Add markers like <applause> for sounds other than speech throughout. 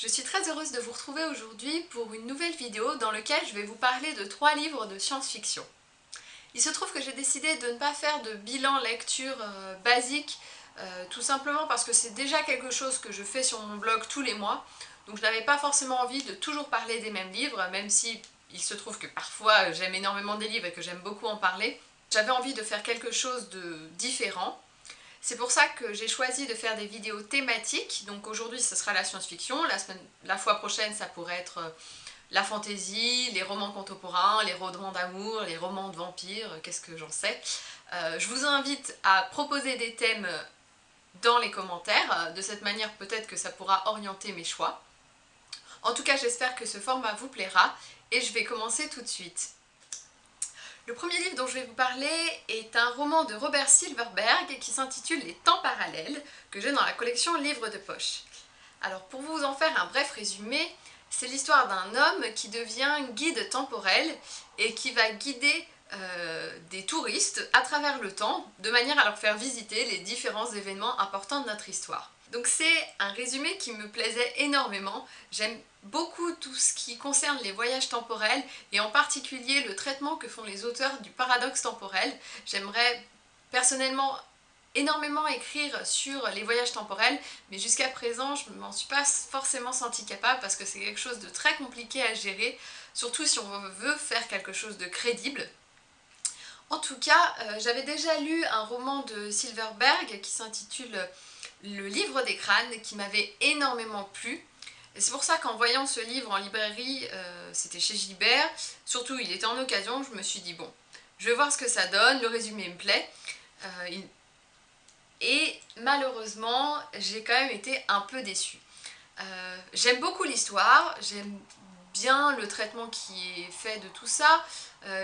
Je suis très heureuse de vous retrouver aujourd'hui pour une nouvelle vidéo dans laquelle je vais vous parler de trois livres de science-fiction. Il se trouve que j'ai décidé de ne pas faire de bilan lecture euh, basique, euh, tout simplement parce que c'est déjà quelque chose que je fais sur mon blog tous les mois, donc je n'avais pas forcément envie de toujours parler des mêmes livres, même si il se trouve que parfois j'aime énormément des livres et que j'aime beaucoup en parler. J'avais envie de faire quelque chose de différent, c'est pour ça que j'ai choisi de faire des vidéos thématiques, donc aujourd'hui ce sera la science-fiction, la, fois prochaine ça pourrait être euh, la fantaisie, les romans contemporains, les romans d'amour, les romans de vampires, qu'est-ce que j'en sais. Euh, je vous invite à proposer des thèmes dans les commentaires, de cette manière peut-être que ça pourra orienter mes choix. En tout cas j'espère que ce format vous plaira et je vais commencer tout de suite. Le premier livre dont je vais vous parler est un roman de Robert Silverberg qui s'intitule Les temps parallèles, que j'ai dans la collection Livres de poche. Alors pour vous en faire un bref résumé, c'est l'histoire d'un homme qui devient guide temporel et qui va guider euh, des touristes à travers le temps de manière à leur faire visiter les différents événements importants de notre histoire. Donc c'est un résumé qui me plaisait énormément. J'aime beaucoup tout ce qui concerne les voyages temporels et en particulier le traitement que font les auteurs du paradoxe temporel. J'aimerais personnellement énormément écrire sur les voyages temporels mais jusqu'à présent je ne m'en suis pas forcément sentie capable parce que c'est quelque chose de très compliqué à gérer surtout si on veut faire quelque chose de crédible. En tout cas, euh, j'avais déjà lu un roman de Silverberg qui s'intitule le livre des crânes qui m'avait énormément plu. C'est pour ça qu'en voyant ce livre en librairie, euh, c'était chez Gilbert, surtout il était en occasion, je me suis dit bon, je vais voir ce que ça donne, le résumé me plaît. Euh, et malheureusement, j'ai quand même été un peu déçue. Euh, j'aime beaucoup l'histoire, j'aime bien le traitement qui est fait de tout ça,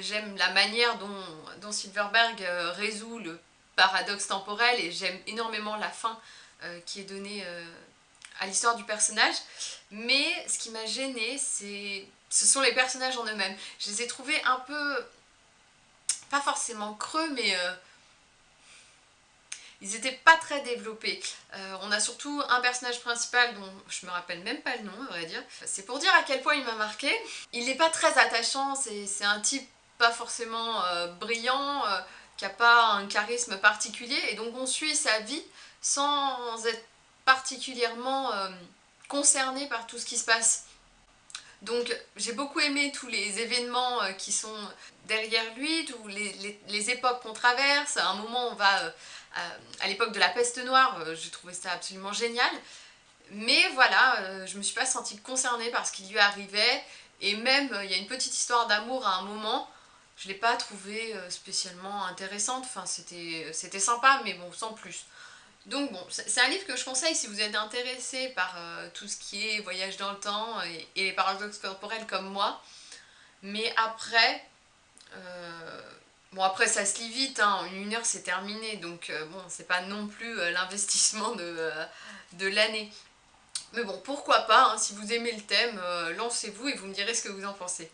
j'aime la manière dont, Silverberg résout le paradoxe temporel et j'aime énormément la fin qui est donnée euh, à l'histoire du personnage. Mais ce qui m'a gênée, c'est ce sont les personnages en eux-mêmes. Je les ai trouvés un peu, pas forcément creux, mais euh, ils étaient pas très développés. on a surtout un personnage principal dont je me rappelle même pas le nom, à vrai dire. C'est pour dire à quel point il m'a marqué. Il n'est pas très attachant, c'est un type pas forcément brillant, qui n'a pas un charisme particulier, et donc on suit sa vie sans être particulièrement euh, concerné par tout ce qui se passe. Donc j'ai beaucoup aimé tous les événements euh, qui sont derrière lui, tous les, époques qu'on traverse. À un moment on va euh, à, l'époque de la peste noire, j'ai trouvé ça absolument génial. Mais voilà, je me suis pas sentie concernée par ce qui lui arrivait. Et même, il y a une petite histoire d'amour à un moment, je l'ai pas trouvé euh, spécialement intéressante, enfin c'était sympa mais bon sans plus. Donc bon, c'est un livre que je conseille si vous êtes intéressé par euh, tout ce qui est voyage dans le temps et, les paradoxes corporels comme moi. Mais après, euh, bon après ça se lit vite, hein, en une heure c'est terminé, donc bon c'est pas non plus l'investissement de, de l'année. Mais bon, pourquoi pas, hein, si vous aimez le thème, lancez-vous et vous me direz ce que vous en pensez.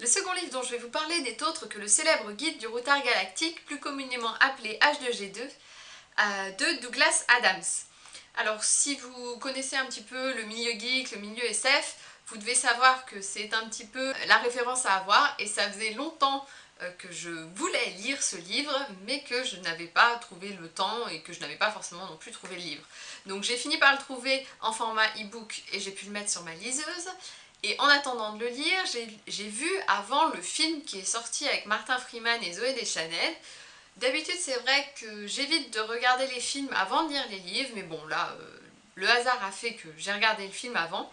Le second livre dont je vais vous parler n'est autre que le célèbre guide du routard galactique, plus communément appelé H2G2, euh, de Douglas Adams. Alors si vous connaissez un petit peu le milieu geek, le milieu SF, vous devez savoir que c'est un petit peu la référence à avoir et ça faisait longtemps euh, que je voulais lire ce livre mais que je n'avais pas trouvé le temps et que je n'avais pas forcément non plus trouvé le livre. Donc j'ai fini par le trouver en format e-book et j'ai pu le mettre sur ma liseuse et en attendant de le lire, j'ai vu avant le film qui est sorti avec Martin Freeman et Zoé Deschanel. D'habitude c'est vrai que j'évite de regarder les films avant de lire les livres, mais bon là, euh, le hasard a fait que j'ai regardé le film avant.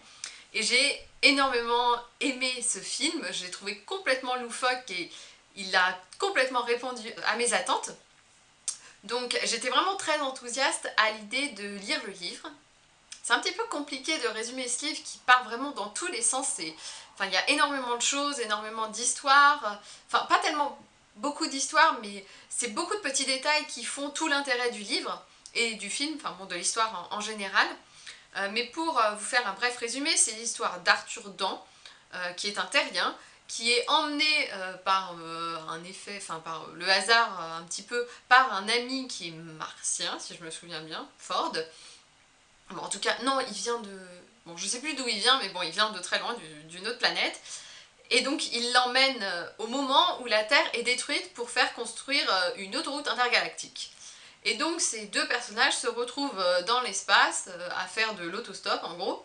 Et j'ai énormément aimé ce film, je l'ai trouvé complètement loufoque et il a complètement répondu à mes attentes. Donc j'étais vraiment très enthousiaste à l'idée de lire le livre. C'est un petit peu compliqué de résumer ce livre qui part vraiment dans tous les sens. Enfin, il y a énormément de choses, énormément d'histoires. Enfin, pas tellement beaucoup d'histoires, mais c'est beaucoup de petits détails qui font tout l'intérêt du livre et du film, enfin bon, de l'histoire en, général. Euh, mais pour euh, vous faire un bref résumé, c'est l'histoire d'Arthur Dent, euh, qui est un terrien, qui est emmené par un effet, enfin par le hasard un petit peu, par un ami qui est martien, si je me souviens bien, Ford, Bon, en tout cas, non, il vient de... Bon, je sais plus d'où il vient, mais bon, il vient de très loin, d'une autre planète. Et donc, il l'emmène euh, au moment où la Terre est détruite pour faire construire euh, une autoroute intergalactique. Et donc, ces deux personnages se retrouvent euh, dans l'espace à faire de l'autostop, en gros,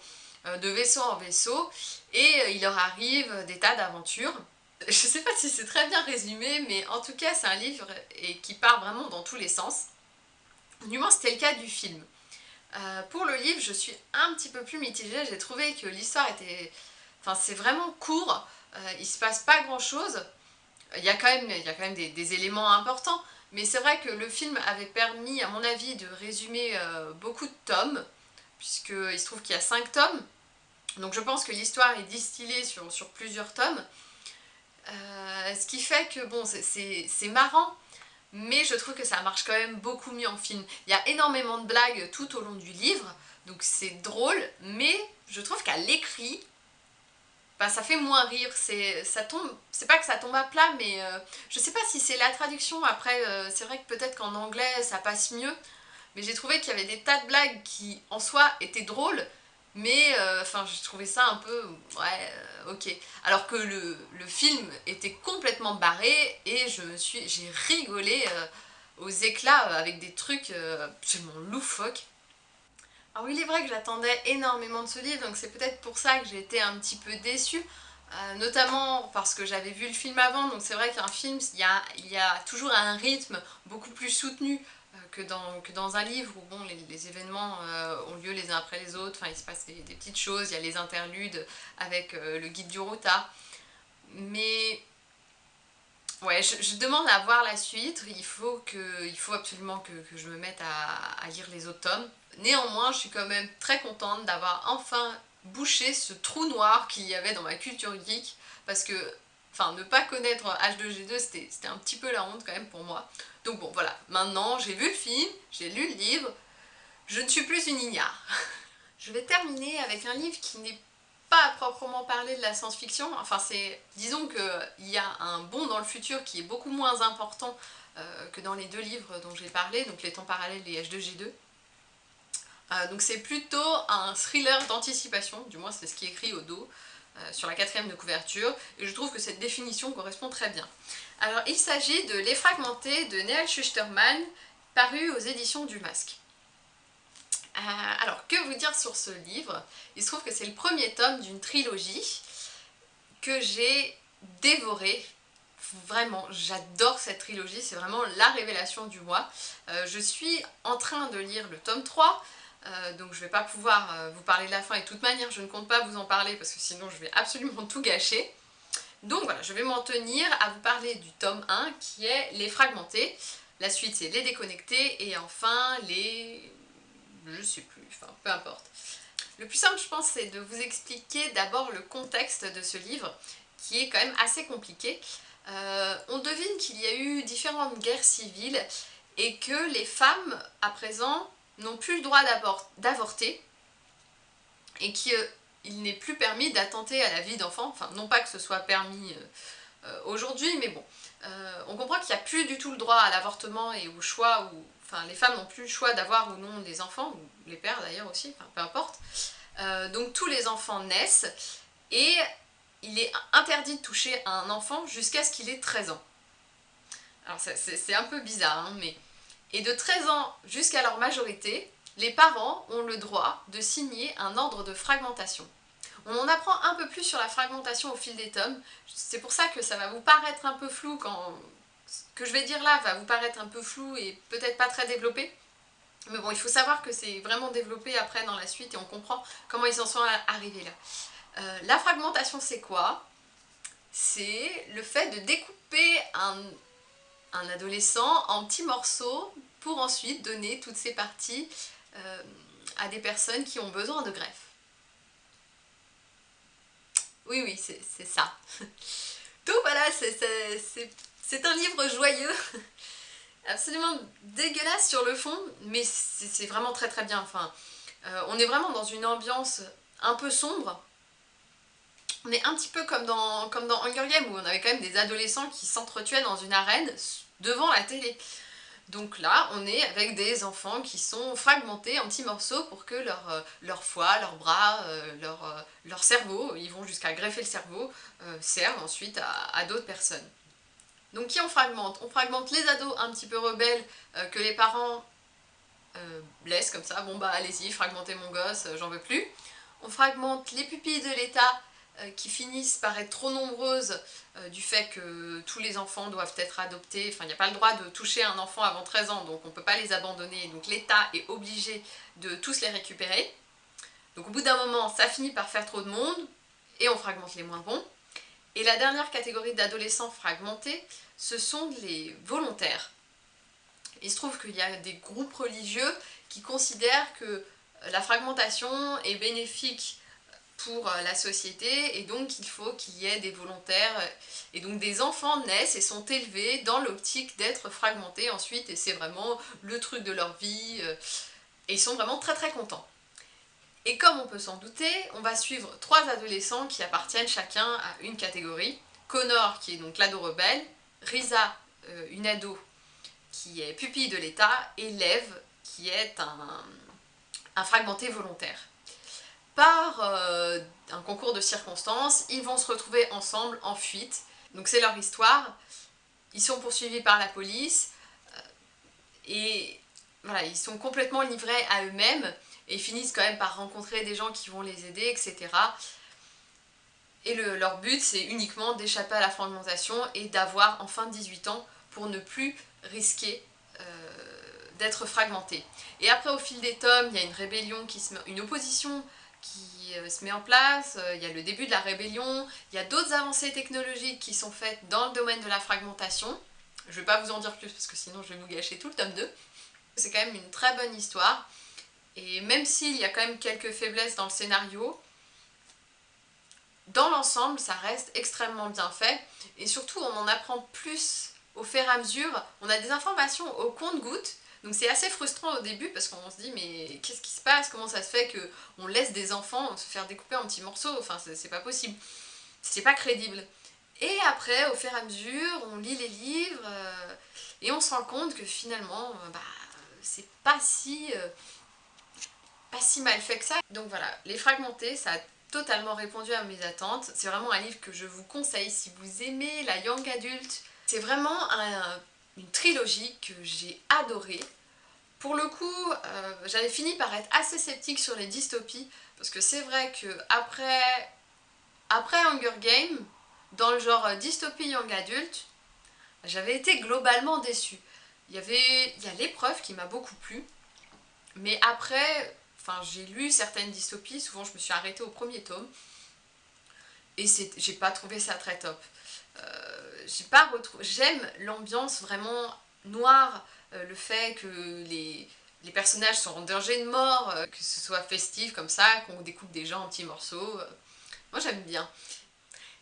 de vaisseau en vaisseau, et il leur arrive des tas d'aventures. <laughs> Je sais pas si c'est très bien résumé, mais en tout cas, c'est un livre et qui part vraiment dans tous les sens. Du moins, c'était le cas du film. Pour le livre, je suis un petit peu plus mitigée. J'ai trouvé que l'histoire était... Enfin, c'est vraiment court. Euh, il se passe pas grand-chose. Il y a quand même, il y a quand même des, éléments importants. Mais c'est vrai que le film avait permis, à mon avis, de résumer euh, beaucoup de tomes. Puisqu'il se trouve qu'il y a 5 tomes. Donc je pense que l'histoire est distillée sur, sur plusieurs tomes. ce qui fait que, bon, c'est marrant mais je trouve que ça marche quand même beaucoup mieux en film. Il y a énormément de blagues tout au long du livre, donc c'est drôle, mais je trouve qu'à l'écrit, bah, ça fait moins rire, c'est pas que ça tombe à plat, mais euh, je sais pas si c'est la traduction, après euh, c'est vrai que peut-être qu'en anglais ça passe mieux, mais j'ai trouvé qu'il y avait des tas de blagues qui en soi étaient drôles, mais euh, enfin j'ai trouvé ça un peu ouais ok. Alors que le, film était complètement barré et je me suis j'ai rigolé aux éclats avec des trucs absolument loufoques alors il est vrai que j'attendais énormément de ce livre donc c'est peut-être pour ça que j'ai été un petit peu déçue notamment parce que j'avais vu le film avant donc c'est vrai qu'un film il y, a, toujours un rythme beaucoup plus soutenu que dans, que dans un livre où bon, les, événements euh, ont lieu les uns après les autres, enfin il se passe des, petites choses, il y a les interludes avec euh, le guide du Rota, mais ouais, je, demande à voir la suite, il faut, que, il faut absolument que, que je me mette à, à, lire les autres tomes. Néanmoins, je suis quand même très contente d'avoir enfin bouché ce trou noir qu'il y avait dans ma culture geek, parce que Enfin, ne pas connaître H2G2, c'était un petit peu la honte quand même pour moi. Donc bon, voilà. Maintenant, j'ai vu le film, j'ai lu le livre, je ne suis plus une ignare. je vais terminer avec un livre qui n'est pas à proprement parler de la science-fiction. Enfin, c'est... Disons qu'il y a un bond dans le futur qui est beaucoup moins important euh, que dans les deux livres dont j'ai parlé, donc Les temps parallèles et H2G2. Euh, donc c'est plutôt un thriller d'anticipation, du moins c'est ce qui est écrit au dos. Euh, sur la quatrième de couverture, et je trouve que cette définition correspond très bien. Alors il s'agit de Les Fragmentés de Neil Schusterman, paru aux éditions du Masque. Euh, alors que vous dire sur ce livre? Il se trouve que c'est le premier tome d'une trilogie que j'ai dévoré Vraiment, j'adore cette trilogie, c'est vraiment la révélation du mois. Euh, je suis en train de lire le tome 3, euh, donc je vais pas pouvoir vous parler de la fin et de toute manière je ne compte pas vous en parler parce que sinon je vais absolument tout gâcher. Donc voilà, je vais m'en tenir à vous parler du tome 1 qui est les fragmentés. La suite c'est les déconnectés et enfin les... je sais plus, enfin peu importe. Le plus simple je pense c'est de vous expliquer d'abord le contexte de ce livre qui est quand même assez compliqué. Euh, on devine qu'il y a eu différentes guerres civiles et que les femmes à présent n'ont plus le droit d'avorter et qu'il euh, n'est plus permis d'attenter à la vie d'enfant, enfin non pas que ce soit permis euh, euh, aujourd'hui, mais bon, on comprend qu'il n'y a plus du tout le droit à l'avortement et au choix, ou, les femmes n'ont plus le choix d'avoir ou non des enfants, ou les pères d'ailleurs aussi, enfin peu importe. donc tous les enfants naissent et il est interdit de toucher un enfant jusqu'à ce qu'il ait 13 ans. Alors c'est un peu bizarre, hein, mais et de 13 ans jusqu'à leur majorité, les parents ont le droit de signer un ordre de fragmentation. On en apprend un peu plus sur la fragmentation au fil des tomes, c'est pour ça que ça va vous paraître un peu flou quand... Ce que je vais dire là va vous paraître un peu flou et peut-être pas très développé, mais bon, il faut savoir que c'est vraiment développé après dans la suite et on comprend comment ils en sont arrivés là. Euh, la fragmentation c'est quoi? C'est le fait de découper un, un adolescent en petits morceaux pour ensuite donner toutes ces parties euh, à des personnes qui ont besoin de greffe. Oui, oui, c'est ça. <laughs> Donc voilà, c'est un livre joyeux, <laughs> absolument dégueulasse sur le fond, mais c'est vraiment très très bien. Enfin, euh, on est vraiment dans une ambiance un peu sombre, on est un petit peu comme dans, comme dans Hunger Games où on avait quand même des adolescents qui s'entretuaient dans une arène devant la télé. Donc là, on est avec des enfants qui sont fragmentés en petits morceaux pour que leur, euh, leur foie, leurs bras, euh, euh, leur, cerveau, ils vont jusqu'à greffer le cerveau, servent ensuite à, d'autres personnes. Donc qui on fragmente? On fragmente les ados un petit peu rebelles que les parents laissent comme ça, bon bah allez-y, fragmentez mon gosse, j'en veux plus. On fragmente les pupilles de l'État euh, qui finissent par être trop nombreuses euh, du fait que tous les enfants doivent être adoptés, enfin il n'y a pas le droit de toucher un enfant avant 13 ans, donc on ne peut pas les abandonner, donc l'État est obligé de tous les récupérer. Donc au bout d'un moment, ça finit par faire trop de monde, et on fragmente les moins bons. Et la dernière catégorie d'adolescents fragmentés, ce sont les volontaires. Il se trouve qu'il y a des groupes religieux qui considèrent que la fragmentation est bénéfique pour la société et donc il faut qu'il y ait des volontaires et donc des enfants naissent et sont élevés dans l'optique d'être fragmentés ensuite et c'est vraiment le truc de leur vie euh, et ils sont vraiment très très contents. Et comme on peut s'en douter, on va suivre trois adolescents qui appartiennent chacun à une catégorie. Connor qui est donc l'ado rebelle, Risa, euh, une ado qui est pupille de l'État, et Lev qui est un, fragmenté volontaire par euh, un concours de circonstances, ils vont se retrouver ensemble en fuite. Donc c'est leur histoire. Ils sont poursuivis par la police euh, et voilà, ils sont complètement livrés à eux-mêmes et ils finissent quand même par rencontrer des gens qui vont les aider, etc. Et leur but, c'est uniquement d'échapper à la fragmentation et d'avoir enfin 18 ans pour ne plus risquer euh, d'être fragmenté. Et après, au fil des tomes, il y a une rébellion, qui se met, une opposition qui euh, se met en place, euh, il y a le début de la rébellion, il y a d'autres avancées technologiques qui sont faites dans le domaine de la fragmentation. Je vais pas vous en dire plus parce que sinon je vais vous gâcher tout le tome 2. C'est quand même une très bonne histoire. Et même s'il y a quand même quelques faiblesses dans le scénario, dans l'ensemble, ça reste extrêmement bien fait. Et surtout, on en apprend plus au fur et à mesure. On a des informations au compte-gouttes donc c'est assez frustrant au début parce qu'on se dit mais qu'est-ce qui se passe? Comment ça se fait qu'on laisse des enfants se faire découper en petits morceaux? Enfin c'est pas possible. C'est pas crédible. Et après, au fur et à mesure, on lit les livres euh, et on se rend compte que finalement, euh, bah, c'est pas si, euh, pas si mal fait que ça. Donc voilà, Les Fragmentés, ça a totalement répondu à mes attentes. C'est vraiment un livre que je vous conseille si vous aimez la young adulte. C'est vraiment un, une trilogie que j'ai adorée. Pour le coup, euh, j'avais fini par être assez sceptique sur les dystopies, parce que c'est vrai que après, après Hunger Games, dans le genre dystopie young adulte, j'avais été globalement déçue. Il y avait il y a l'épreuve qui m'a beaucoup plu, mais après, enfin j'ai lu certaines dystopies, souvent je me suis arrêtée au premier tome, et j'ai pas trouvé ça très top. Euh, j'ai pas retrouvé... J'aime l'ambiance vraiment noire, euh, le fait que les, personnages sont en danger de mort, euh, que ce soit festif comme ça, qu'on découpe des gens en petits morceaux. moi j'aime bien.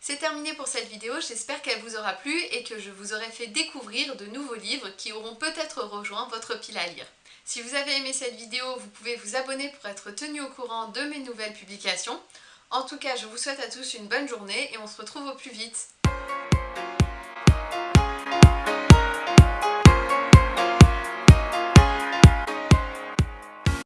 C'est terminé pour cette vidéo, j'espère qu'elle vous aura plu et que je vous aurai fait découvrir de nouveaux livres qui auront peut-être rejoint votre pile à lire. Si vous avez aimé cette vidéo, vous pouvez vous abonner pour être tenu au courant de mes nouvelles publications. En tout cas, je vous souhaite à tous une bonne journée et on se retrouve au plus vite.